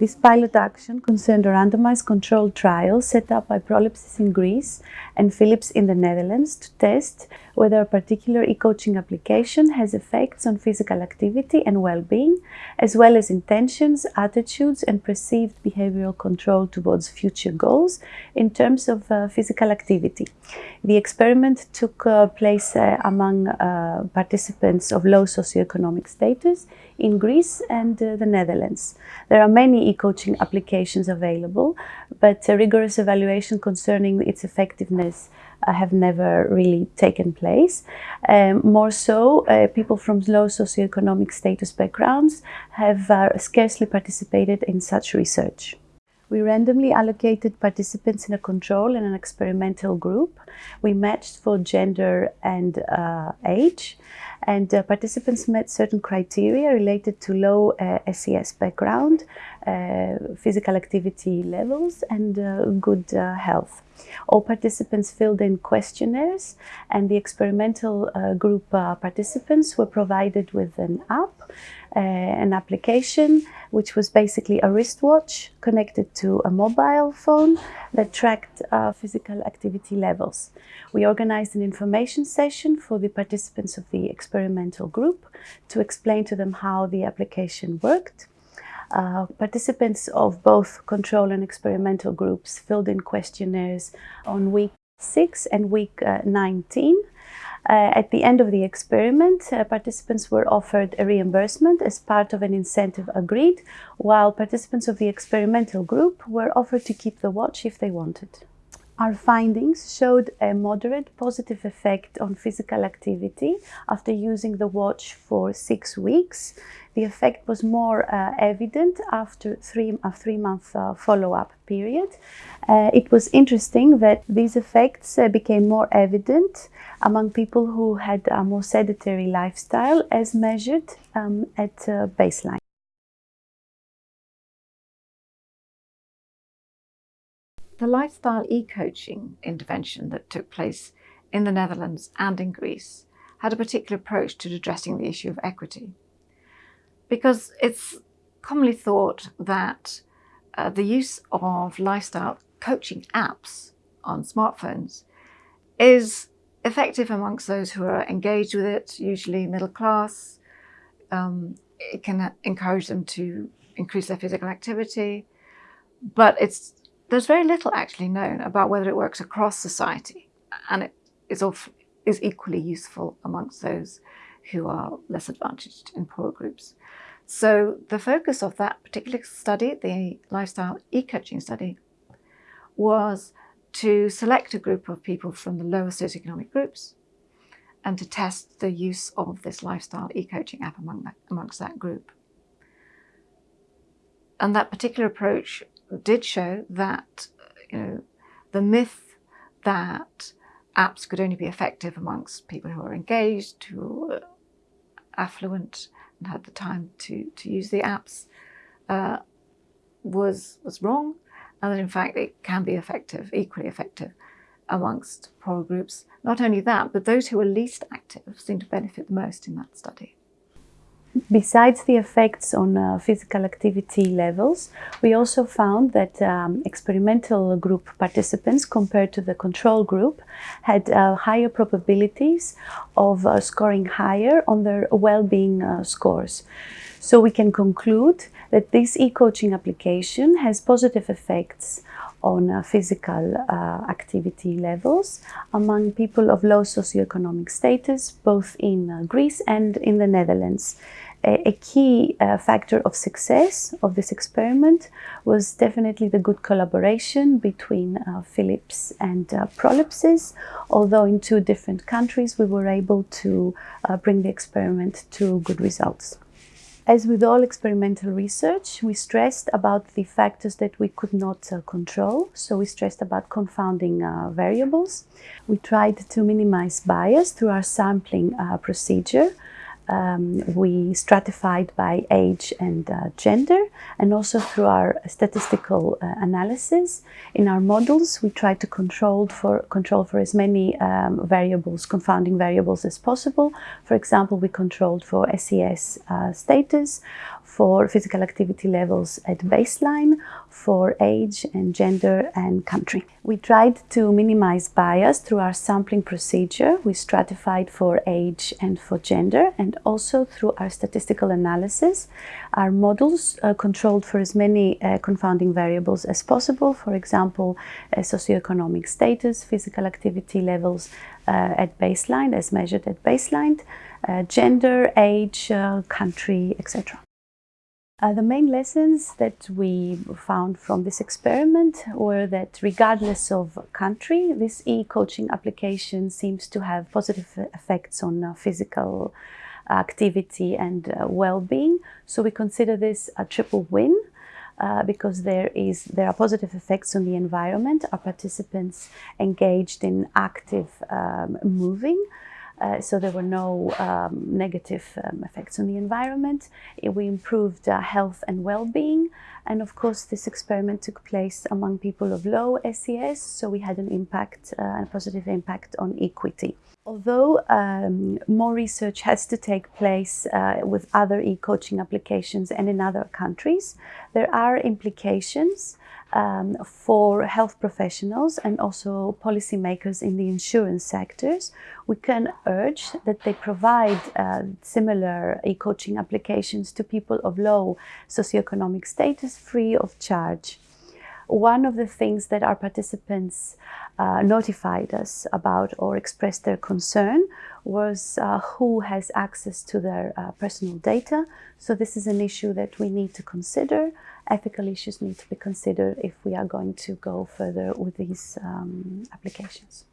This pilot action concerned a randomized controlled trial set up by Prolepsis in Greece and Philips in the Netherlands to test whether a particular e-coaching application has effects on physical activity and well-being, as well as intentions, attitudes and perceived behavioral control towards future goals in terms of uh, physical activity. The experiment took uh, place uh, among uh, participants of low socioeconomic status in Greece and uh, the Netherlands. There are many e-coaching applications available, but a rigorous evaluation concerning its effectiveness uh, have never really taken place. Um, more so, uh, people from low socioeconomic status backgrounds have uh, scarcely participated in such research. We randomly allocated participants in a control and an experimental group. We matched for gender and uh, age and uh, participants met certain criteria related to low uh, SES background, uh, physical activity levels and uh, good uh, health. All participants filled in questionnaires and the experimental uh, group uh, participants were provided with an app, uh, an application, which was basically a wristwatch connected to a mobile phone that tracked physical activity levels. We organized an information session for the participants of the experimental group to explain to them how the application worked. Uh, participants of both control and experimental groups filled in questionnaires on week 6 and week uh, 19. Uh, at the end of the experiment, uh, participants were offered a reimbursement as part of an incentive agreed, while participants of the experimental group were offered to keep the watch if they wanted. Our findings showed a moderate positive effect on physical activity after using the watch for six weeks. The effect was more uh, evident after three, a three-month uh, follow-up period. Uh, it was interesting that these effects uh, became more evident among people who had a more sedentary lifestyle as measured um, at uh, baseline. The lifestyle e-coaching intervention that took place in the Netherlands and in Greece had a particular approach to addressing the issue of equity. Because it's commonly thought that uh, the use of lifestyle coaching apps on smartphones is effective amongst those who are engaged with it, usually middle class. Um, it can encourage them to increase their physical activity, but it's there's very little actually known about whether it works across society and it is, is equally useful amongst those who are less advantaged in poorer groups. So the focus of that particular study, the lifestyle e-coaching study, was to select a group of people from the lower socioeconomic groups and to test the use of this lifestyle e-coaching app among that, amongst that group. And that particular approach did show that you know, the myth that apps could only be effective amongst people who are engaged, who are affluent and had the time to, to use the apps uh, was, was wrong and that in fact it can be effective, equally effective amongst poorer groups. Not only that, but those who are least active seem to benefit the most in that study. Besides the effects on uh, physical activity levels, we also found that um, experimental group participants compared to the control group had uh, higher probabilities of uh, scoring higher on their well-being uh, scores. So we can conclude that this e-coaching application has positive effects on uh, physical uh, activity levels among people of low socioeconomic status, both in uh, Greece and in the Netherlands. A, a key factor of success of this experiment was definitely the good collaboration between Philips and Prolepsis. Although in two different countries, we were able to bring the experiment to good results. As with all experimental research, we stressed about the factors that we could not uh, control. So we stressed about confounding uh, variables. We tried to minimize bias through our sampling uh, procedure. Um, we stratified by age and uh, gender and also through our statistical uh, analysis. In our models, we tried to control for, control for as many um, variables, confounding variables as possible. For example, we controlled for SES uh, status, for physical activity levels at baseline, for age and gender and country. We tried to minimize bias through our sampling procedure. We stratified for age and for gender and also through our statistical analysis. Our models uh, controlled for as many uh, confounding variables as possible, for example, uh, socioeconomic status, physical activity levels uh, at baseline as measured at baseline, uh, gender, age, uh, country, etc. Uh, the main lessons that we found from this experiment were that regardless of country, this e-coaching application seems to have positive effects on uh, physical activity and uh, well-being. So we consider this a triple win. Uh, because there is there are positive effects on the environment. Our participants engaged in active um, moving, uh, so there were no um, negative um, effects on the environment. We improved uh, health and well-being. And of course, this experiment took place among people of low SES, so we had an impact, uh, a positive impact on equity. Although um, more research has to take place uh, with other e-coaching applications and in other countries, there are implications um, for health professionals and also policymakers in the insurance sectors, we can urge that they provide uh, similar e-coaching applications to people of low socioeconomic status free of charge. One of the things that our participants uh, notified us about or expressed their concern was uh, who has access to their uh, personal data. So this is an issue that we need to consider. Ethical issues need to be considered if we are going to go further with these um, applications.